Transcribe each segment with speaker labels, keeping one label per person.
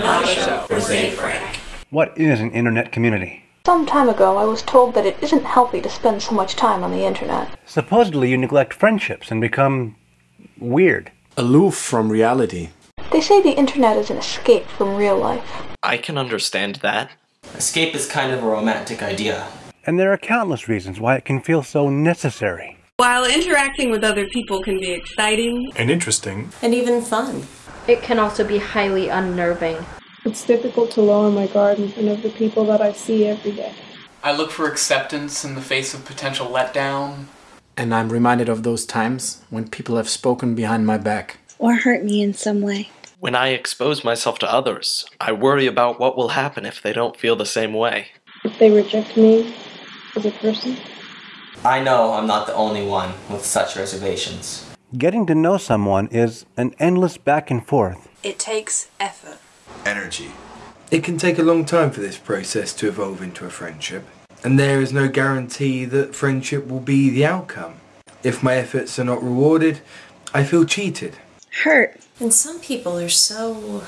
Speaker 1: not show for Ze Frank.
Speaker 2: What is an internet community?
Speaker 3: Some time ago, I was told that it isn't healthy to spend so much time on the internet.
Speaker 2: Supposedly you neglect friendships and become weird.
Speaker 4: Aloof from reality.
Speaker 3: They say the internet is an escape from real life.
Speaker 5: I can understand that.
Speaker 6: Escape is kind of a romantic idea.
Speaker 2: And there are countless reasons why it can feel so necessary.
Speaker 7: While interacting with other people can be exciting
Speaker 8: and interesting,
Speaker 9: and even fun,
Speaker 10: it can also be highly unnerving.
Speaker 11: It's difficult to lower my guard in front of the people that I see every day.
Speaker 1: I look for acceptance in the face of potential letdown.
Speaker 4: And I'm reminded of those times when people have spoken behind my back.
Speaker 12: Or hurt me in some way.
Speaker 5: When I expose myself to others, I worry about what will happen if they don't feel the same way.
Speaker 11: If they reject me as a person.
Speaker 6: I know I'm not the only one with such reservations.
Speaker 2: Getting to know someone is an endless back and forth.
Speaker 7: It takes effort.
Speaker 13: Energy.
Speaker 14: It can take a long time for this process to evolve into a friendship, and there is no guarantee that friendship will be the outcome. If my efforts are not rewarded, I feel cheated.
Speaker 12: Hurt.
Speaker 9: And some people are so.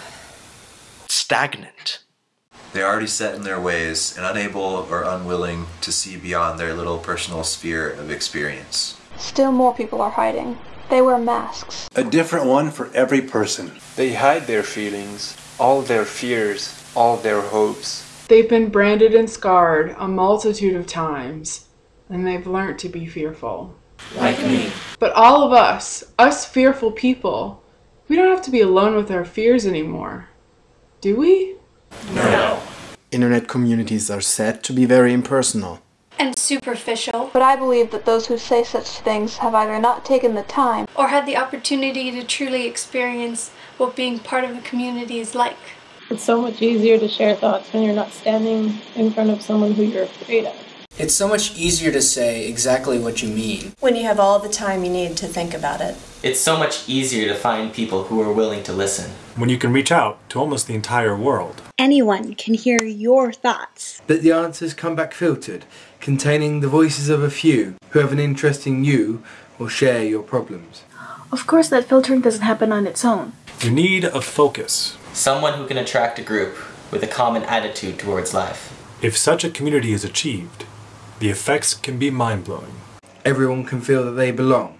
Speaker 5: stagnant.
Speaker 13: They're already set in their ways and unable or unwilling to see beyond their little personal sphere of experience.
Speaker 3: Still more people are hiding. They wear masks.
Speaker 15: A different one for every person.
Speaker 16: They hide their feelings, all their fears, all their hopes.
Speaker 17: They've been branded and scarred a multitude of times, and they've learned to be fearful.
Speaker 1: Like me.
Speaker 17: But all of us, us fearful people, we don't have to be alone with our fears anymore. Do we?
Speaker 1: No.
Speaker 4: Internet communities are said to be very impersonal.
Speaker 10: And superficial.
Speaker 3: But I believe that those who say such things have either not taken the time
Speaker 10: or had the opportunity to truly experience what being part of a community is like.
Speaker 11: It's so much easier to share thoughts when you're not standing in front of someone who you're afraid of.
Speaker 6: It's so much easier to say exactly what you mean.
Speaker 9: When you have all the time you need to think about it.
Speaker 6: It's so much easier to find people who are willing to listen.
Speaker 8: When you can reach out to almost the entire world.
Speaker 12: Anyone can hear your thoughts.
Speaker 14: That the answers come back filtered, containing the voices of a few who have an interest in you or share your problems.
Speaker 18: Of course, that filtering doesn't happen on its own.
Speaker 8: You need a focus.
Speaker 6: Someone who can attract a group with a common attitude towards life.
Speaker 8: If such a community is achieved, the effects can be mind blowing.
Speaker 14: Everyone can feel that they belong,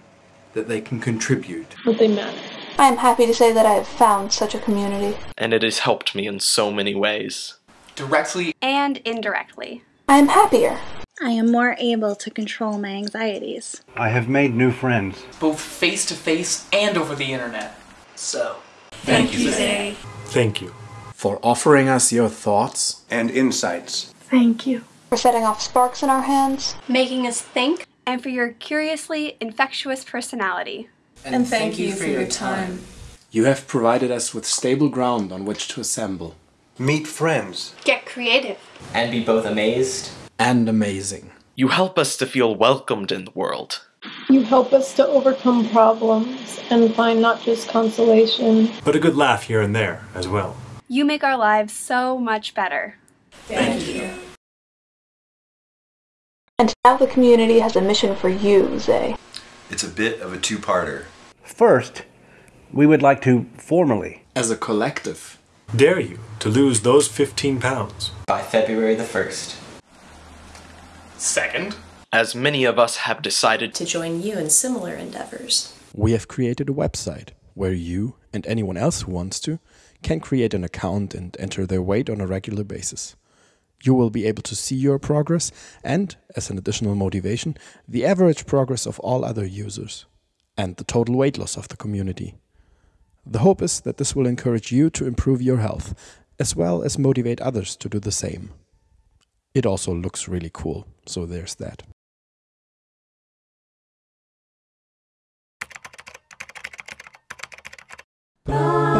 Speaker 14: that they can contribute,
Speaker 11: that they matter.
Speaker 3: I am happy to say that I have found such a community.
Speaker 5: And it has helped me in so many ways.
Speaker 1: Directly
Speaker 10: and indirectly.
Speaker 3: I am happier.
Speaker 12: I am more able to control my anxieties.
Speaker 2: I have made new friends.
Speaker 1: Both face to face and over the internet. So,
Speaker 7: thank, thank you, Ze.
Speaker 8: Thank you.
Speaker 4: For offering us your thoughts
Speaker 15: and insights.
Speaker 18: Thank you.
Speaker 3: For setting off sparks in our hands.
Speaker 10: Making us think. And for your curiously infectious personality.
Speaker 9: And, and thank, thank you, you for your time.
Speaker 4: You have provided us with stable ground on which to assemble.
Speaker 15: Meet friends.
Speaker 10: Get creative.
Speaker 6: And be both amazed
Speaker 4: and amazing.
Speaker 5: You help us to feel welcomed in the world.
Speaker 11: You help us to overcome problems and find not just consolation,
Speaker 8: but a good laugh here and there as well.
Speaker 10: You make our lives so much better.
Speaker 1: Thank you.
Speaker 3: And now the community has a mission for you, Ze.
Speaker 13: It's a bit of a two-parter.
Speaker 2: First, we would like to formally,
Speaker 4: as a collective,
Speaker 8: dare you to lose those 15 pounds
Speaker 6: by February the 1st.
Speaker 1: Second,
Speaker 5: as many of us have decided
Speaker 9: to join you in similar endeavors.
Speaker 4: We have created a website where you and anyone else who wants to can create an account and enter their weight on a regular basis. You will be able to see your progress and, as an additional motivation, the average progress of all other users and the total weight loss of the community. The hope is that this will encourage you to improve your health, as well as motivate others to do the same. It also looks really cool, so there's that. Bye.